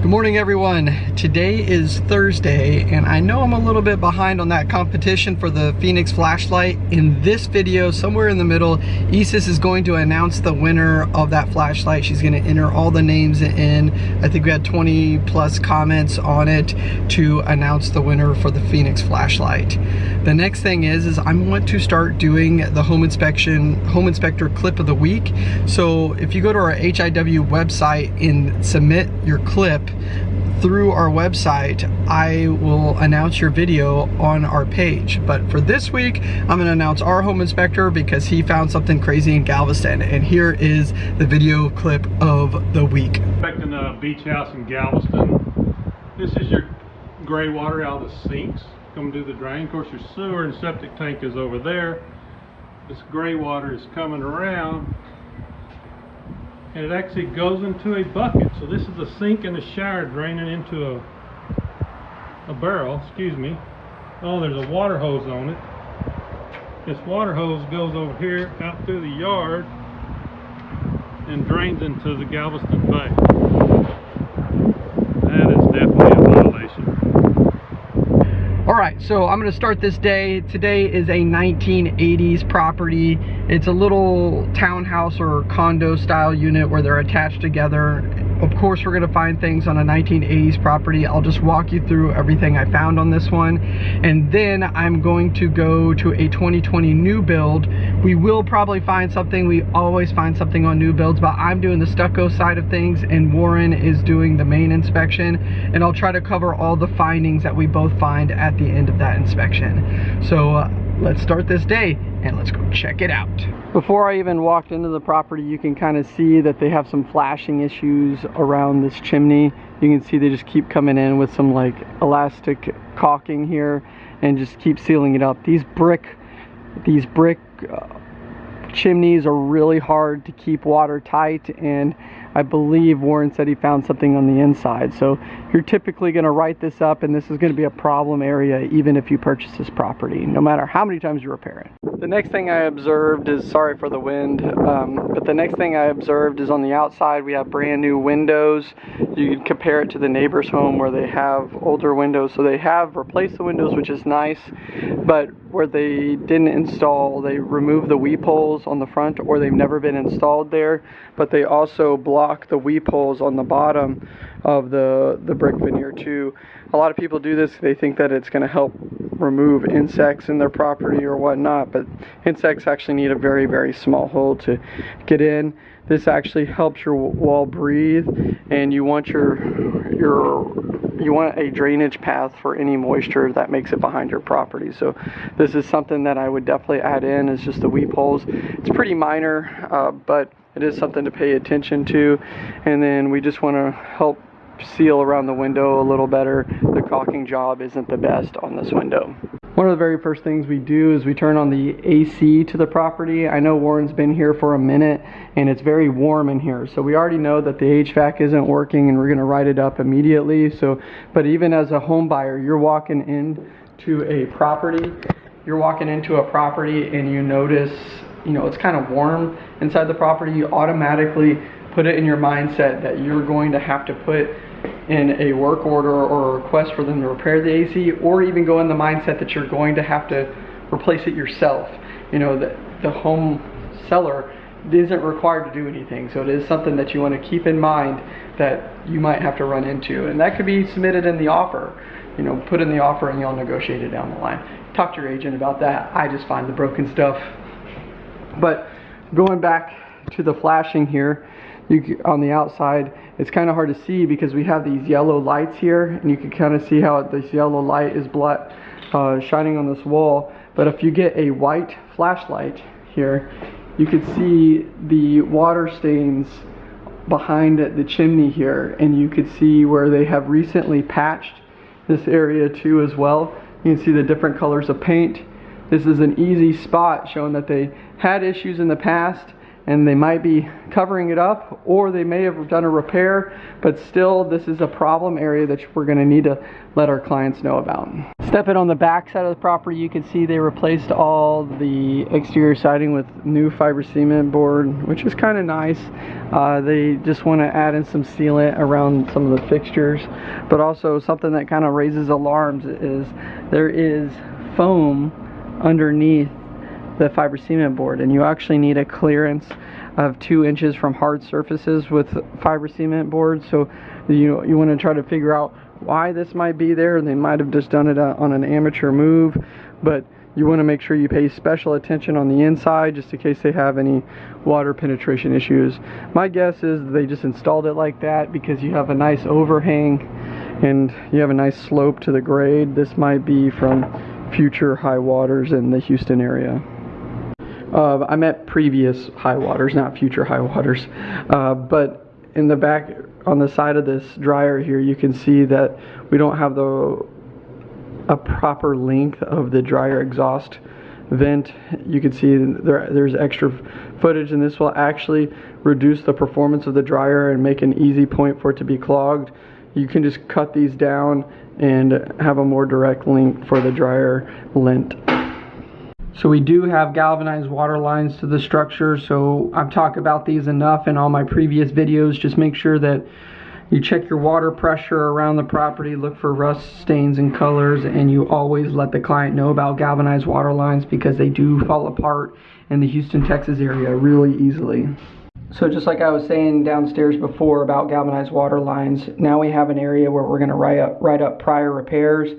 Good morning everyone. Today is Thursday and I know I'm a little bit behind on that competition for the Fenix flashlight. In this video, somewhere in the middle, Isis is going to announce the winner of that flashlight. She's gonna enter all the names in. I think we had 20 plus comments on it to announce the winner for the Fenix flashlight. The next thing is, is I want to start doing the home inspection, home inspector clip of the week. So if you go to our HIW website and submit your clip, through our website, I will announce your video on our page. But for this week, I'm gonna announce our home inspector because he found something crazy in Galveston. And here is the video clip of the week. Inspecting a beach house in Galveston. This is your gray water out of the sinks coming to the drain. Of course, your sewer and septic tank is over there. This gray water is coming around and it actually goes into a bucket. So this is a sink and a shower draining into a a barrel, excuse me. Oh, there's a water hose on it. This water hose goes over here out through the yard and drains into the Galveston Bay. That is definitely a. All right, so I'm gonna start this day. Today is a 1980s property. It's a little townhouse or condo style unit where they're attached together. Of course, we're gonna find things on a 1980s property. I'll just walk you through everything I found on this one. And then I'm going to go to a 2020 new build. We will probably find something. We always find something on new builds, but I'm doing the stucco side of things and Warren is doing the main inspection. And I'll try to cover all the findings that we both find at the end of that inspection. So uh, let's start this day and let's go check it out. Before I even walked into the property, you can kind of see that they have some flashing issues around this chimney. You can see they just keep coming in with some like elastic caulking here and just keep sealing it up. These brick, these brick uh, chimneys are really hard to keep watertight and I believe Warren said he found something on the inside. So you're typically going to write this up and this is going to be a problem area even if you purchase this property, no matter how many times you repair it. The next thing I observed is, sorry for the wind, um, but the next thing I observed is on the outside we have brand new windows. You can compare it to the neighbor's home where they have older windows. So they have replaced the windows, which is nice, but where they didn't install, they removed the weep holes on the front or they've never been installed there, but they also block the weep holes on the bottom of the, the brick veneer too. A lot of people do this, they think that it's going to help remove insects in their property or whatnot, but insects actually need a very, very small hole to get in. This actually helps your wall breathe and you want your, your you want a drainage path for any moisture that makes it behind your property. So this is something that I would definitely add in is just the weep holes. It's pretty minor, uh, but it is something to pay attention to and then we just want to help seal around the window a little better the caulking job isn't the best on this window one of the very first things we do is we turn on the AC to the property. I know Warren's been here for a minute and it's very warm in here. So we already know that the HVAC isn't working and we're gonna write it up immediately. So, but even as a home buyer, you're walking into a property, you're walking into a property and you notice you know, it's kind of warm inside the property, you automatically put it in your mindset that you're going to have to put in a work order or a request for them to repair the AC or even go in the mindset that you're going to have to replace it yourself. You know, the, the home seller isn't required to do anything. So it is something that you want to keep in mind that you might have to run into. And that could be submitted in the offer. You know, put in the offer and you'll negotiate it down the line. Talk to your agent about that. I just find the broken stuff but going back to the flashing here, you, on the outside, it's kind of hard to see because we have these yellow lights here, and you can kind of see how this yellow light is blood, uh, shining on this wall. But if you get a white flashlight here, you can see the water stains behind the chimney here, and you could see where they have recently patched this area too as well. You can see the different colors of paint this is an easy spot showing that they had issues in the past and they might be covering it up or they may have done a repair but still this is a problem area that we're going to need to let our clients know about. Stepping on the back side of the property, you can see they replaced all the exterior siding with new fiber cement board, which is kind of nice. Uh, they just want to add in some sealant around some of the fixtures, but also something that kind of raises alarms is there is foam underneath the fiber cement board, and you actually need a clearance of two inches from hard surfaces with fiber cement board. So you you want to try to figure out why this might be there. They might have just done it uh, on an amateur move, but you want to make sure you pay special attention on the inside just in case they have any water penetration issues. My guess is they just installed it like that because you have a nice overhang and you have a nice slope to the grade. This might be from future high waters in the Houston area. Uh, I meant previous high waters, not future high waters. Uh, but in the back, on the side of this dryer here, you can see that we don't have the a proper length of the dryer exhaust vent. You can see there, there's extra footage and this will actually reduce the performance of the dryer and make an easy point for it to be clogged. You can just cut these down and have a more direct link for the dryer lint. So we do have galvanized water lines to the structure, so I've talked about these enough in all my previous videos. Just make sure that you check your water pressure around the property, look for rust stains and colors, and you always let the client know about galvanized water lines because they do fall apart in the Houston, Texas area really easily. So just like I was saying downstairs before about galvanized water lines, now we have an area where we're going to write up, write up prior repairs.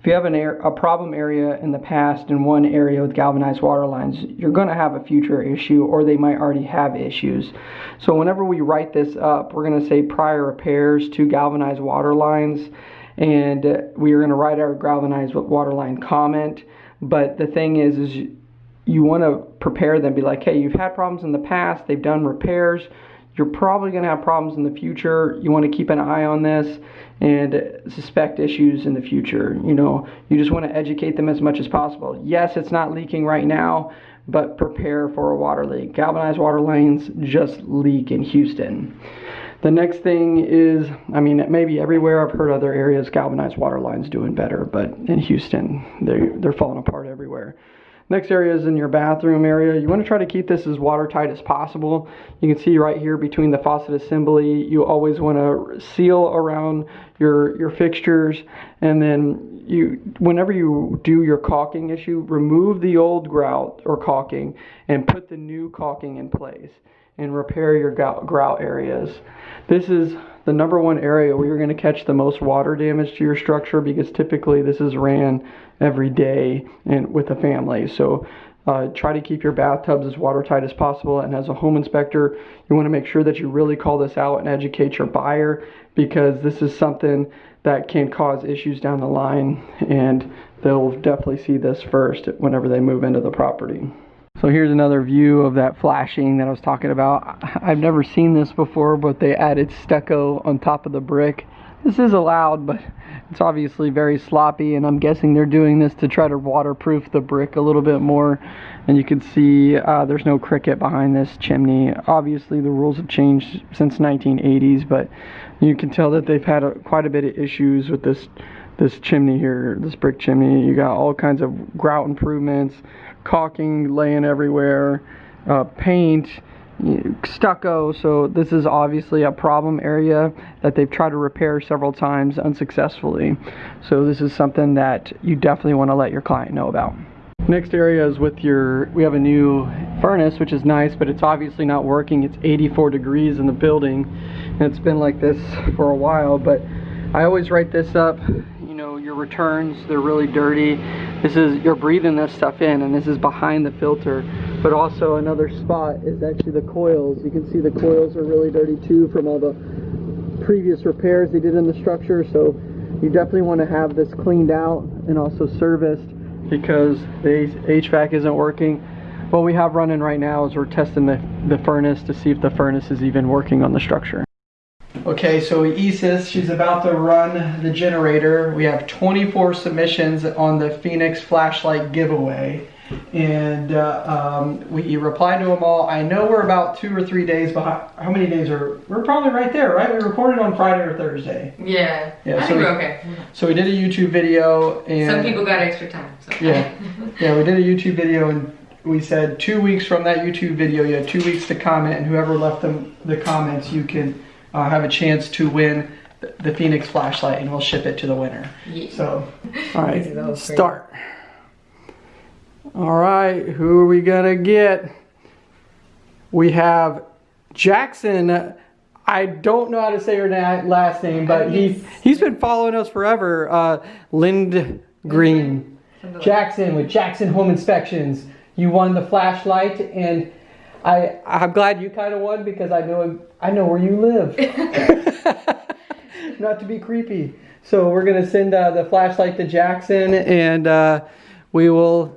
If you have an air, a problem area in the past in one area with galvanized water lines, you're going to have a future issue or they might already have issues. So whenever we write this up, we're going to say prior repairs to galvanized water lines and we are going to write our galvanized water line comment. But the thing is, is you want to prepare them, be like, hey, you've had problems in the past, they've done repairs, you're probably going to have problems in the future. You want to keep an eye on this and suspect issues in the future. You know, you just want to educate them as much as possible. Yes, it's not leaking right now, but prepare for a water leak. Galvanized water lines just leak in Houston. The next thing is, I mean, maybe everywhere I've heard other areas galvanized water lines doing better, but in Houston, they they're falling apart everywhere. Next area is in your bathroom area. You want to try to keep this as watertight as possible. You can see right here between the faucet assembly, you always want to seal around your, your fixtures. And then you, whenever you do your caulking issue, remove the old grout or caulking and put the new caulking in place and repair your grout areas. This is the number one area where you're going to catch the most water damage to your structure because typically this is ran every day and with a family. So uh, try to keep your bathtubs as watertight as possible. And as a home inspector, you want to make sure that you really call this out and educate your buyer because this is something that can cause issues down the line and they'll definitely see this first whenever they move into the property. So here's another view of that flashing that I was talking about. I've never seen this before, but they added stucco on top of the brick. This is allowed, but it's obviously very sloppy, and I'm guessing they're doing this to try to waterproof the brick a little bit more. And you can see uh, there's no cricket behind this chimney. Obviously, the rules have changed since 1980s, but you can tell that they've had a, quite a bit of issues with this this chimney here, this brick chimney. You got all kinds of grout improvements, caulking laying everywhere, uh, paint, stucco. So this is obviously a problem area that they've tried to repair several times unsuccessfully. So this is something that you definitely want to let your client know about. Next area is with your, we have a new furnace, which is nice, but it's obviously not working. It's 84 degrees in the building, and it's been like this for a while, but I always write this up returns, they're really dirty. This is, you're breathing this stuff in and this is behind the filter. But also another spot is actually the coils. You can see the coils are really dirty too from all the previous repairs they did in the structure. So you definitely want to have this cleaned out and also serviced because the HVAC isn't working. What we have running right now is we're testing the, the furnace to see if the furnace is even working on the structure. Okay, so Isis, she's about to run the generator. We have 24 submissions on the Fenix flashlight giveaway. and uh, um, we replied to them all. I know we're about two or three days behind. How many days are? We're probably right there, right? We recorded on Friday or Thursday. Yeah. Yeah, I so think we- we're okay. So we did a YouTube video, and Some people got extra time. So. Yeah. yeah, we did a YouTube video, and we said two weeks from that YouTube video, you had two weeks to comment, and whoever left them the comments, you can uh, have a chance to win the, the Fenix flashlight, and we'll ship it to the winner. Yeah. So, all right, That start. All right, who are we gonna get? We have Jackson. I don't know how to say her last name, but he he's been following us forever. Uh, Lind Green. Jackson with Jackson Home Inspections. You won the flashlight, and I I'm glad you kind of won because I know I know where you live. Not to be creepy. So we're gonna send uh, the flashlight to Jackson, and uh, we will,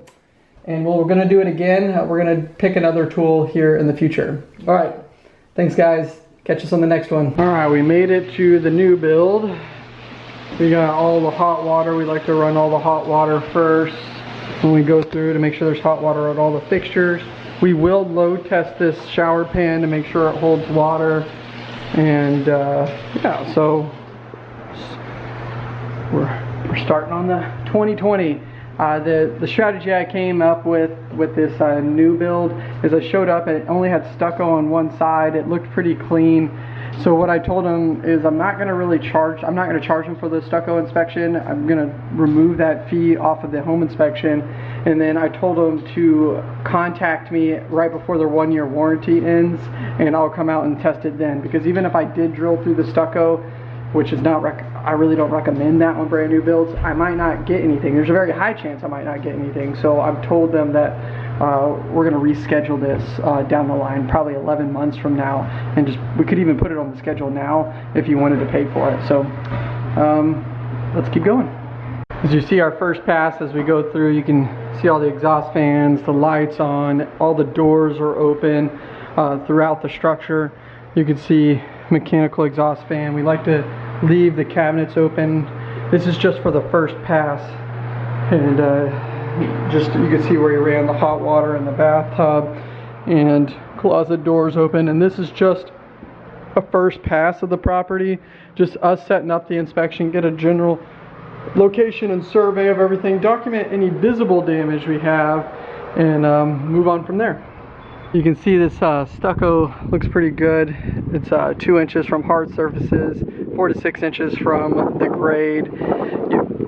and we're gonna do it again. Uh, we're gonna pick another tool here in the future. All right. Thanks, guys. Catch us on the next one. All right, we made it to the new build. We got all the hot water. We like to run all the hot water first when we go through to make sure there's hot water on all the fixtures. We will load test this shower pan to make sure it holds water. And uh, yeah, so we're, we're starting on the 2020. Uh, the, the strategy I came up with with this uh, new build is I showed up and it only had stucco on one side. It looked pretty clean. So what I told him is I'm not going to really charge, I'm not going to charge him for the stucco inspection. I'm going to remove that fee off of the home inspection. And then I told him to contact me right before their one year warranty ends and I'll come out and test it then. Because even if I did drill through the stucco, which is not I really don't recommend that on brand new builds. I might not get anything. There's a very high chance I might not get anything. So I've told them that uh, we're going to reschedule this uh, down the line, probably 11 months from now, and just we could even put it on the schedule now if you wanted to pay for it. So um, let's keep going. As you see our first pass as we go through, you can see all the exhaust fans, the lights on, all the doors are open uh, throughout the structure. You can see mechanical exhaust fan. We like to leave the cabinets open. This is just for the first pass. And uh, just you can see where you ran the hot water in the bathtub and closet doors open. And this is just a first pass of the property. Just us setting up the inspection, get a general location and survey of everything, document any visible damage we have, and um, move on from there. You can see this uh, stucco looks pretty good. It's uh, two inches from hard surfaces, four to six inches from the grade.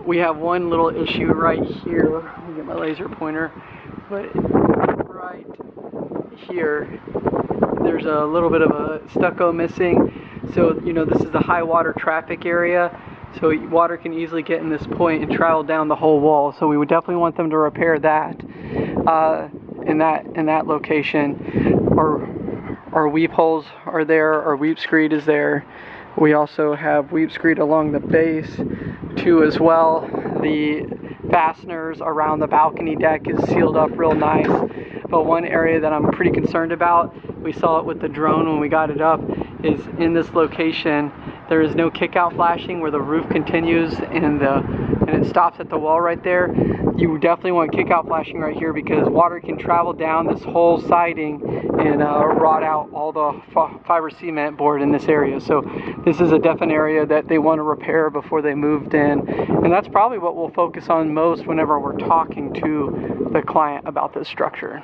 We have one little issue right here. My laser pointer. But right here, there's a little bit of a stucco missing. So, you know, this is the high water traffic area. So water can easily get in this point and travel down the whole wall. So we would definitely want them to repair that uh, in that in that location. Our our weep holes are there. Our weep screed is there. We also have weep screed along the base too as well. The fasteners around the balcony deck is sealed up real nice. But one area that I'm pretty concerned about, we saw it with the drone when we got it up, is in this location there is no kick out flashing where the roof continues and the and it stops at the wall right there. You definitely want kick out flashing right here because water can travel down this whole siding and uh, rot out all the fiber cement board in this area. So this is a definite area that they want to repair before they moved in. And that's probably what we'll focus on most whenever we're talking to the client about this structure.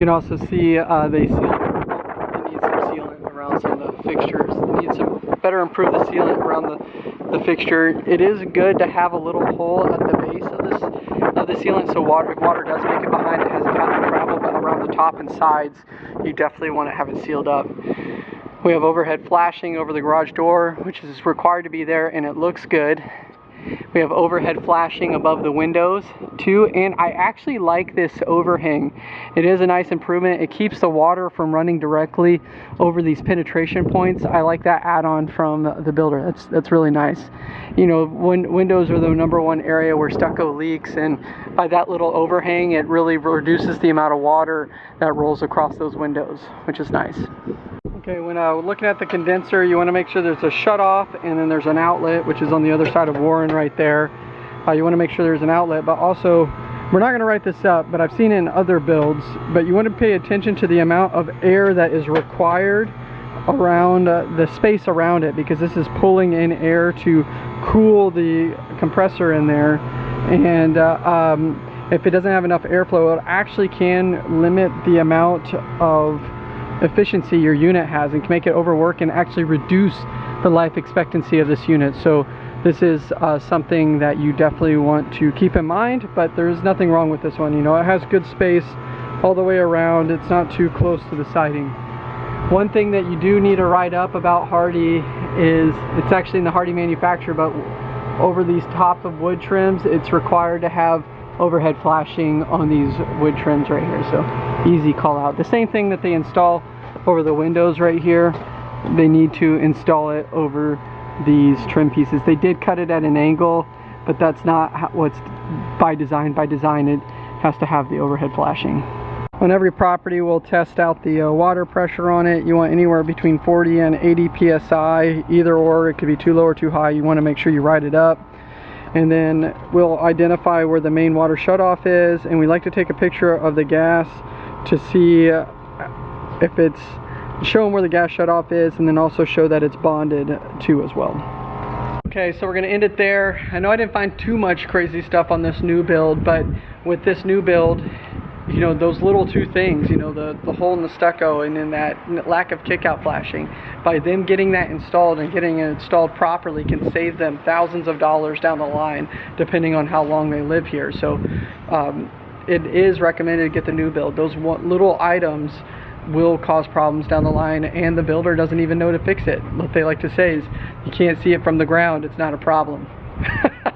You can also see uh, they needs some sealant around some of the fixtures. It needs some better improve the sealant around the, the fixture. It is good to have a little hole at the base of this of the sealant so water water does make it behind it has a path to travel, but around the top and sides you definitely want to have it sealed up. We have overhead flashing over the garage door, which is required to be there and it looks good. We have overhead flashing above the windows too, and I actually like this overhang. It is a nice improvement. It keeps the water from running directly over these penetration points. I like that add-on from the builder. That's that's really nice. You know, when windows are the number one area where stucco leaks, and by that little overhang, it really reduces the amount of water that rolls across those windows, which is nice. Okay, when uh, looking at the condenser, you want to make sure there's a shut off and then there's an outlet, which is on the other side of Warren right there. Uh, you want to make sure there's an outlet, but also we're not going to write this up, but I've seen in other builds, but you want to pay attention to the amount of air that is required around uh, the space around it because this is pulling in air to cool the compressor in there and uh, um, if it doesn't have enough airflow it actually can limit the amount of efficiency your unit has and can make it overwork and actually reduce the life expectancy of this unit. So this is uh, something that you definitely want to keep in mind but there's nothing wrong with this one. You know it has good space all the way around. It's not too close to the siding. One thing that you do need to write up about Hardie is it's actually in the Hardie manufacturer but over these top of wood trims it's required to have overhead flashing on these wood trims right here so easy call out the same thing that they install over the windows right here they need to install it over these trim pieces. They did cut it at an angle, but that's not what's by design. By design, it has to have the overhead flashing. On every property, we'll test out the uh, water pressure on it. You want anywhere between 40 and 80 psi, either or. It could be too low or too high. You want to make sure you write it up. And then we'll identify where the main water shutoff is, and we like to take a picture of the gas to see if it's show them where the gas shutoff is and then also show that it's bonded too as well. Okay, so we're gonna end it there. I know I didn't find too much crazy stuff on this new build, but with this new build, you know, those little two things, you know, the, the hole in the stucco and then that lack of kickout flashing, by them getting that installed and getting it installed properly can save them thousands of dollars down the line, depending on how long they live here. So um, it is recommended to get the new build. Those little items will cause problems down the line and the builder doesn't even know to fix it. What they like to say is, you can't see it from the ground, it's not a problem.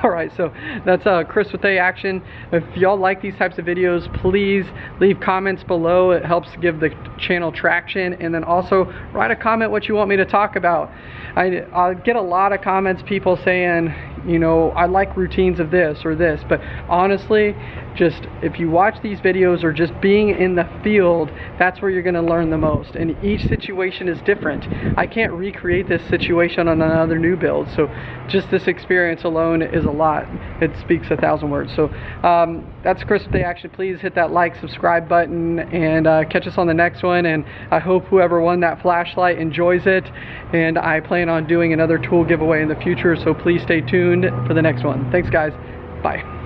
Alright, so that's uh, Chris with A Action. If y'all like these types of videos, please leave comments below. It helps give the channel traction. And then also, write a comment what you want me to talk about. I, I get a lot of comments, people saying, you know, I like routines of this or this. But honestly, just if you watch these videos or just being in the field, that's where you're going to learn the most. And each situation is different. I can't recreate this situation on another new build. So just this experience alone is a lot. It speaks a thousand words. So um, that's Chris with A Action. Please hit that like, subscribe button, and uh, catch us on the next one. And I hope whoever won that flashlight enjoys it. And I plan on doing another tool giveaway in the future. So please stay tuned for the next one. Thanks, guys. Bye.